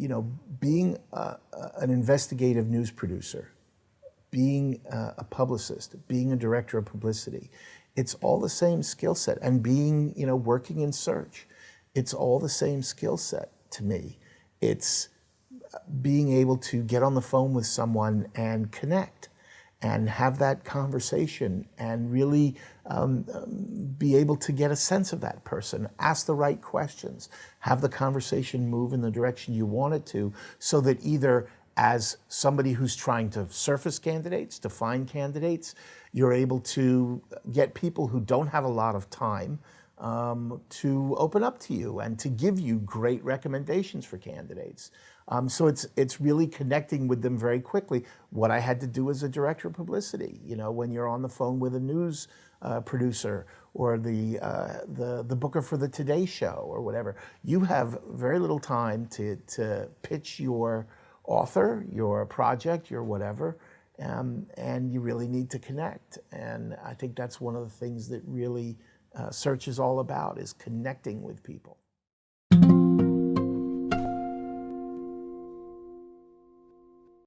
you know, being a, an investigative news producer, being a, a publicist, being a director of publicity, it's all the same skill set. And being, you know, working in search, it's all the same skill set to me. It's being able to get on the phone with someone and connect and have that conversation and really um, be able to get a sense of that person, ask the right questions, have the conversation move in the direction you want it to, so that either as somebody who's trying to surface candidates, to find candidates, you're able to get people who don't have a lot of time um, to open up to you and to give you great recommendations for candidates. Um, so it's it's really connecting with them very quickly. What I had to do as a director of publicity, you know, when you're on the phone with a news uh, producer or the uh, the the booker for the Today Show or whatever, you have very little time to to pitch your author, your project, your whatever. Um, and you really need to connect. And I think that's one of the things that really uh, search is all about is connecting with people.